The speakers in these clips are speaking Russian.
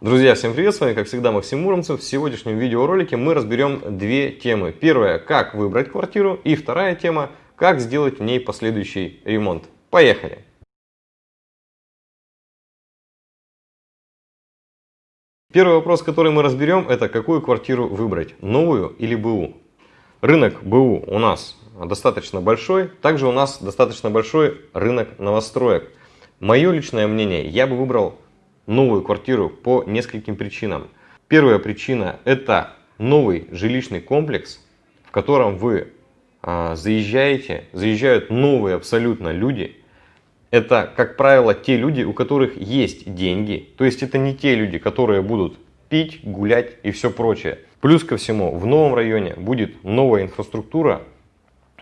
Друзья, всем привет! С вами, как всегда, Максим Муромцев. В сегодняшнем видеоролике мы разберем две темы. Первая, как выбрать квартиру. И вторая тема, как сделать в ней последующий ремонт. Поехали! Первый вопрос, который мы разберем, это какую квартиру выбрать, новую или БУ. Рынок БУ у нас достаточно большой, также у нас достаточно большой рынок новостроек. Мое личное мнение, я бы выбрал новую квартиру по нескольким причинам. Первая причина – это новый жилищный комплекс, в котором вы а, заезжаете, заезжают новые абсолютно люди. Это, как правило, те люди, у которых есть деньги. То есть это не те люди, которые будут пить, гулять и все прочее. Плюс ко всему, в новом районе будет новая инфраструктура,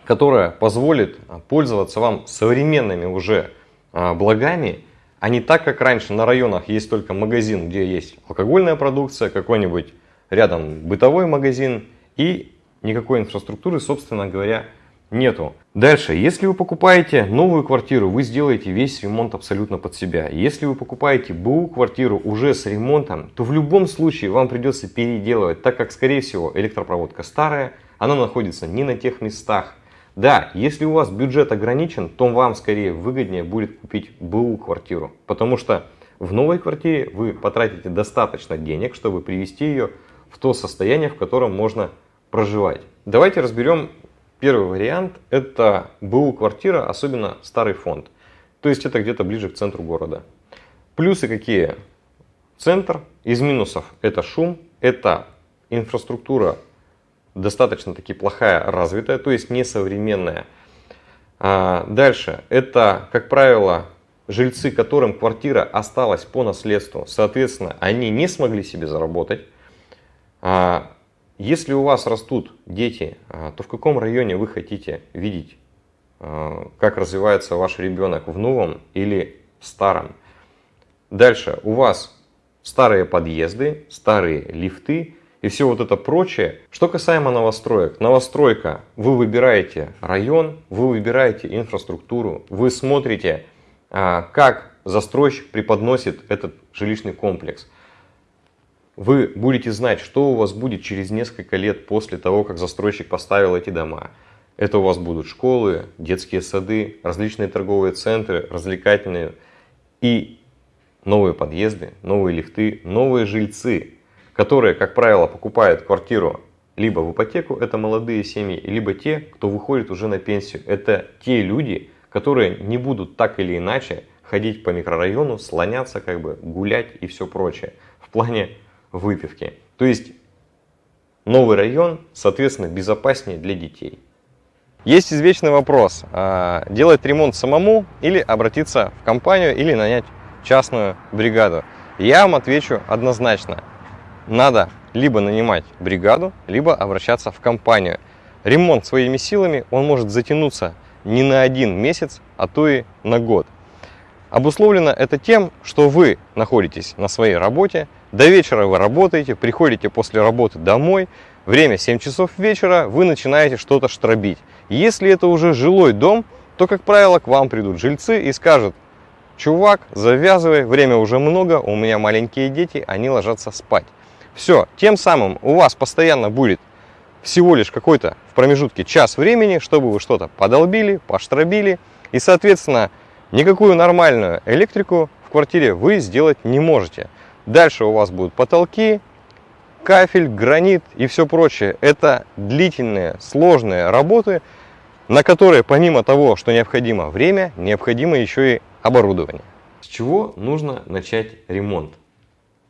которая позволит пользоваться вам современными уже а, благами а не так, как раньше на районах есть только магазин, где есть алкогольная продукция, какой-нибудь рядом бытовой магазин и никакой инфраструктуры, собственно говоря, нету. Дальше, если вы покупаете новую квартиру, вы сделаете весь ремонт абсолютно под себя. Если вы покупаете БУ квартиру уже с ремонтом, то в любом случае вам придется переделывать, так как, скорее всего, электропроводка старая, она находится не на тех местах, да, если у вас бюджет ограничен, то вам скорее выгоднее будет купить БУ квартиру, потому что в новой квартире вы потратите достаточно денег, чтобы привести ее в то состояние, в котором можно проживать. Давайте разберем первый вариант. Это БУ квартира, особенно старый фонд. То есть это где-то ближе к центру города. Плюсы какие? Центр. Из минусов это шум, это инфраструктура достаточно таки плохая, развитая, то есть несовременная. А дальше, это, как правило, жильцы, которым квартира осталась по наследству, соответственно, они не смогли себе заработать. А если у вас растут дети, а, то в каком районе вы хотите видеть, а, как развивается ваш ребенок в новом или в старом? Дальше, у вас старые подъезды, старые лифты, и все вот это прочее. Что касаемо новостроек. Новостройка. Вы выбираете район, вы выбираете инфраструктуру, вы смотрите, а, как застройщик преподносит этот жилищный комплекс. Вы будете знать, что у вас будет через несколько лет после того, как застройщик поставил эти дома. Это у вас будут школы, детские сады, различные торговые центры, развлекательные и новые подъезды, новые лифты, новые жильцы, которые, как правило, покупают квартиру либо в ипотеку, это молодые семьи, либо те, кто выходит уже на пенсию. Это те люди, которые не будут так или иначе ходить по микрорайону, слоняться, как бы гулять и все прочее в плане выпивки. То есть новый район, соответственно, безопаснее для детей. Есть извечный вопрос, а, делать ремонт самому или обратиться в компанию или нанять частную бригаду. Я вам отвечу однозначно надо либо нанимать бригаду, либо обращаться в компанию. Ремонт своими силами, он может затянуться не на один месяц, а то и на год. Обусловлено это тем, что вы находитесь на своей работе, до вечера вы работаете, приходите после работы домой, время 7 часов вечера, вы начинаете что-то штробить. Если это уже жилой дом, то, как правило, к вам придут жильцы и скажут, чувак, завязывай, время уже много, у меня маленькие дети, они ложатся спать. Все, тем самым у вас постоянно будет всего лишь какой-то в промежутке час времени, чтобы вы что-то подолбили, поштробили. И, соответственно, никакую нормальную электрику в квартире вы сделать не можете. Дальше у вас будут потолки, кафель, гранит и все прочее. Это длительные, сложные работы, на которые помимо того, что необходимо время, необходимо еще и оборудование. С чего нужно начать ремонт?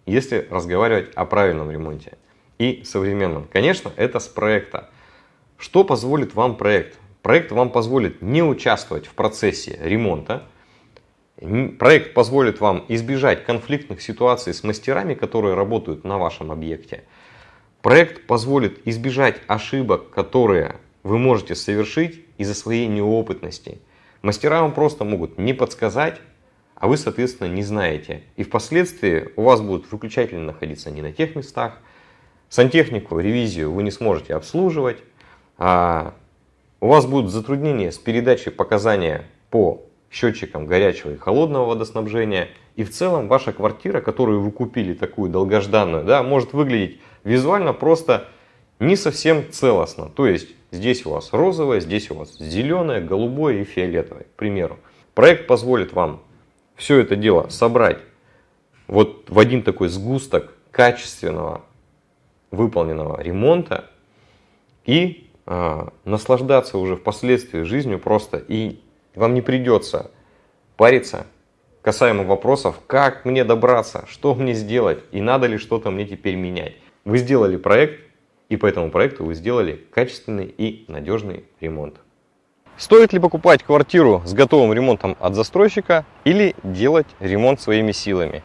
Если разговаривать о правильном ремонте и современном. Конечно, это с проекта. Что позволит вам проект? Проект вам позволит не участвовать в процессе ремонта. Проект позволит вам избежать конфликтных ситуаций с мастерами, которые работают на вашем объекте. Проект позволит избежать ошибок, которые вы можете совершить из-за своей неопытности. Мастера вам просто могут не подсказать, а вы, соответственно, не знаете. И впоследствии у вас будут выключатели находиться не на тех местах, сантехнику, ревизию вы не сможете обслуживать, а у вас будут затруднения с передачей показания по счетчиком горячего и холодного водоснабжения. И в целом ваша квартира, которую вы купили такую долгожданную, да, может выглядеть визуально просто не совсем целостно. То есть здесь у вас розовое, здесь у вас зеленое, голубое и фиолетовое, к примеру. Проект позволит вам все это дело собрать вот в один такой сгусток качественного выполненного ремонта и э, наслаждаться уже впоследствии жизнью просто. И вам не придется париться касаемо вопросов, как мне добраться, что мне сделать и надо ли что-то мне теперь менять. Вы сделали проект, и по этому проекту вы сделали качественный и надежный ремонт. Стоит ли покупать квартиру с готовым ремонтом от застройщика или делать ремонт своими силами?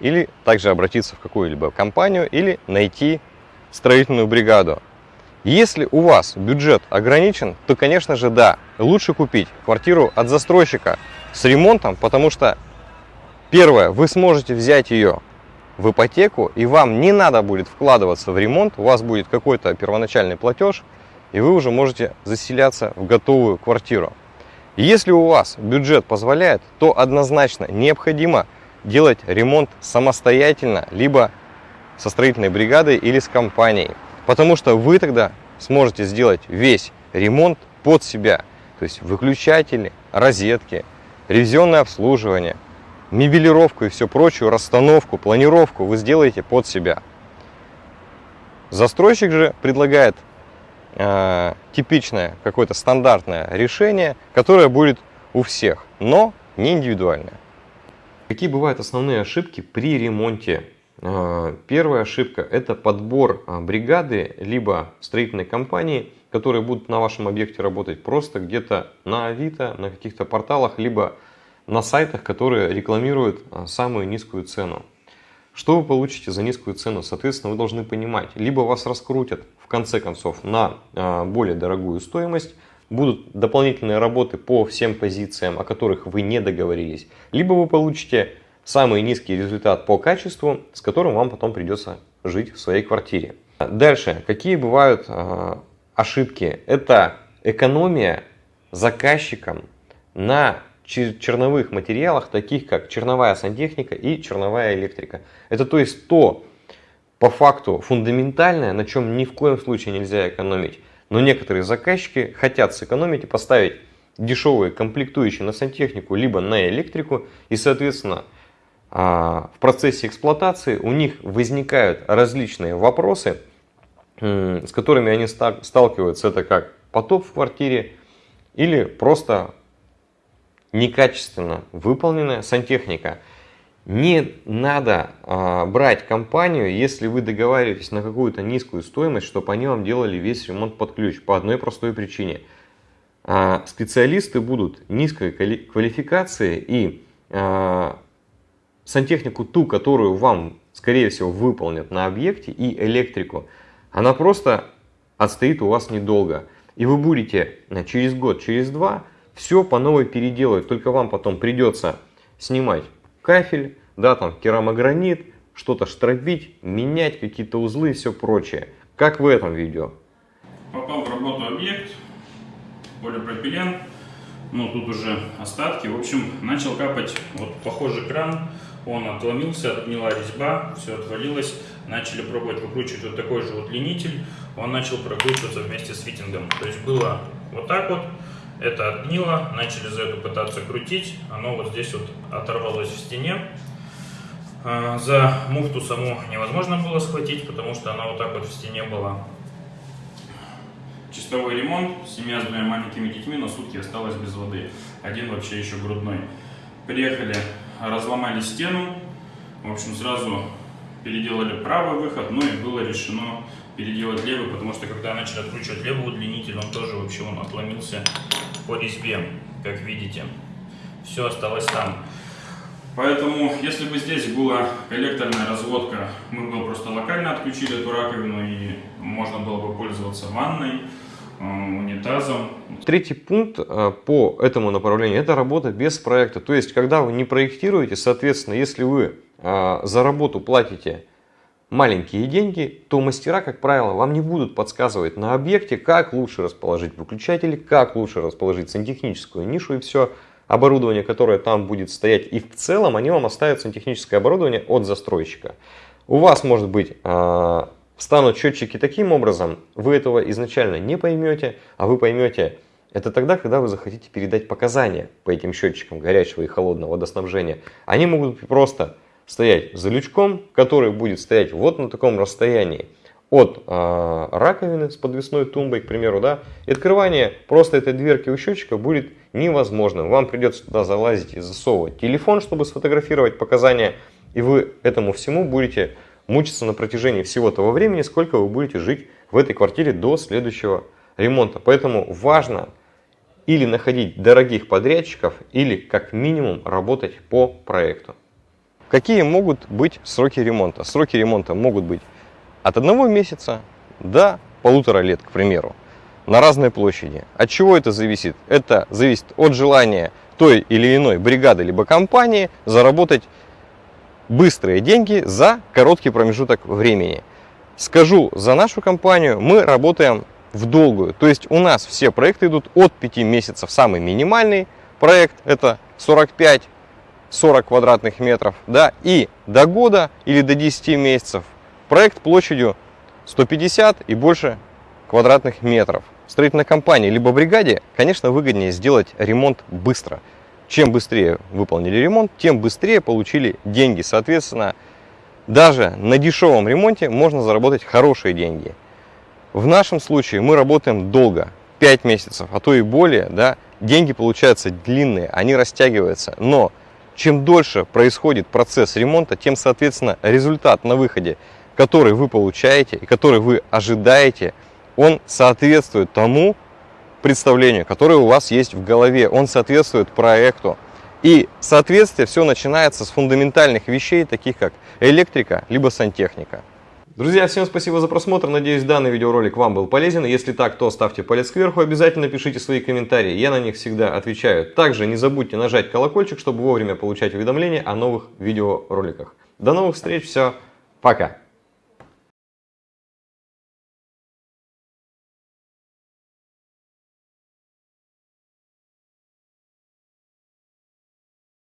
Или также обратиться в какую-либо компанию или найти строительную бригаду. Если у вас бюджет ограничен, то, конечно же, да, лучше купить квартиру от застройщика с ремонтом, потому что, первое, вы сможете взять ее в ипотеку, и вам не надо будет вкладываться в ремонт, у вас будет какой-то первоначальный платеж, и вы уже можете заселяться в готовую квартиру. Если у вас бюджет позволяет, то однозначно необходимо делать ремонт самостоятельно, либо со строительной бригадой или с компанией. Потому что вы тогда сможете сделать весь ремонт под себя. То есть выключатели, розетки, ревизионное обслуживание, мебелировку и все прочую, расстановку, планировку вы сделаете под себя. Застройщик же предлагает э, типичное какое-то стандартное решение, которое будет у всех, но не индивидуальное. Какие бывают основные ошибки при ремонте? Э, первая ошибка – это подбор э, бригады, либо строительной компании, которые будут на вашем объекте работать просто где-то на Авито, на каких-то порталах, либо на сайтах, которые рекламируют э, самую низкую цену. Что вы получите за низкую цену? Соответственно, вы должны понимать, либо вас раскрутят в конце концов на а, более дорогую стоимость, будут дополнительные работы по всем позициям, о которых вы не договорились, либо вы получите самый низкий результат по качеству, с которым вам потом придется жить в своей квартире. Дальше, какие бывают а, ошибки? Это экономия заказчикам на черновых материалах, таких как черновая сантехника и черновая электрика. Это то есть то, по факту, фундаментальное, на чем ни в коем случае нельзя экономить. Но некоторые заказчики хотят сэкономить и поставить дешевые комплектующие на сантехнику, либо на электрику. И, соответственно, а, в процессе эксплуатации у них возникают различные вопросы, с которыми они сталкиваются. Это как потоп в квартире или просто некачественно выполненная сантехника. Не надо а, брать компанию, если вы договариваетесь на какую-то низкую стоимость, чтобы они вам делали весь ремонт под ключ. По одной простой причине. А, специалисты будут низкой квалификации и а, сантехнику ту, которую вам, скорее всего, выполнят на объекте, и электрику, она просто отстоит у вас недолго. И вы будете через год, через два все по новой переделывать. Только вам потом придется снимать кафель, да, там керамогранит, что-то штробить, менять какие-то узлы и все прочее. Как в этом видео. Попал в работу объект, полипропилен, ну тут уже остатки. В общем, начал капать вот похожий кран, он отломился, отгнила резьба, все отвалилось. Начали пробовать выкручивать вот такой же вот ленитель, он начал прокручиваться вместе с фитингом. То есть было вот так вот, это отгнило, начали за эту пытаться крутить, оно вот здесь вот оторвалось в стене. А, за муфту саму невозможно было схватить, потому что она вот так вот в стене была. Чистовой ремонт, семья с двумя маленькими детьми на сутки осталась без воды. Один вообще еще грудной. Приехали, разломали стену, в общем сразу переделали правый выход, ну и было решено переделать левый, потому что когда начали откручивать левый удлинитель, он тоже вообще он отломился по резьбе, как видите. Все осталось там. Поэтому, если бы здесь была коллекторная разводка, мы бы просто локально отключили эту раковину и можно было бы пользоваться ванной, э, унитазом. Третий пункт э, по этому направлению – это работа без проекта. То есть, когда вы не проектируете, соответственно, если вы э, за работу платите маленькие деньги, то мастера, как правило, вам не будут подсказывать на объекте, как лучше расположить выключатели, как лучше расположить сантехническую нишу и все. оборудование, которое там будет стоять, и в целом они вам оставят сантехническое оборудование от застройщика. У вас, может быть, а, встанут счетчики таким образом, вы этого изначально не поймете, а вы поймете это тогда, когда вы захотите передать показания по этим счетчикам горячего и холодного водоснабжения. Они могут просто стоять за лючком, который будет стоять вот на таком расстоянии от э, раковины с подвесной тумбой, к примеру, да, и открывание просто этой дверки у счетчика будет невозможным. Вам придется туда залазить и засовывать телефон, чтобы сфотографировать показания, и вы этому всему будете мучиться на протяжении всего того времени, сколько вы будете жить в этой квартире до следующего ремонта. Поэтому важно или находить дорогих подрядчиков, или как минимум работать по проекту. Какие могут быть сроки ремонта? Сроки ремонта могут быть от одного месяца до полутора лет, к примеру, на разной площади. От чего это зависит? Это зависит от желания той или иной бригады либо компании заработать быстрые деньги за короткий промежуток времени. Скажу за нашу компанию, мы работаем в долгую. То есть у нас все проекты идут от 5 месяцев. Самый минимальный проект это 45 40 квадратных метров, да, и до года или до 10 месяцев проект площадью 150 и больше квадратных метров. Строительной компании либо бригаде, конечно, выгоднее сделать ремонт быстро. Чем быстрее выполнили ремонт, тем быстрее получили деньги. Соответственно, даже на дешевом ремонте можно заработать хорошие деньги. В нашем случае мы работаем долго, 5 месяцев, а то и более, да, деньги получаются длинные, они растягиваются, но чем дольше происходит процесс ремонта, тем, соответственно, результат на выходе, который вы получаете и который вы ожидаете, он соответствует тому представлению, которое у вас есть в голове, он соответствует проекту. И соответствие все начинается с фундаментальных вещей, таких как электрика, либо сантехника. Друзья, всем спасибо за просмотр. Надеюсь, данный видеоролик вам был полезен. Если так, то ставьте палец кверху. Обязательно пишите свои комментарии. Я на них всегда отвечаю. Также не забудьте нажать колокольчик, чтобы вовремя получать уведомления о новых видеороликах. До новых встреч. Все. Пока.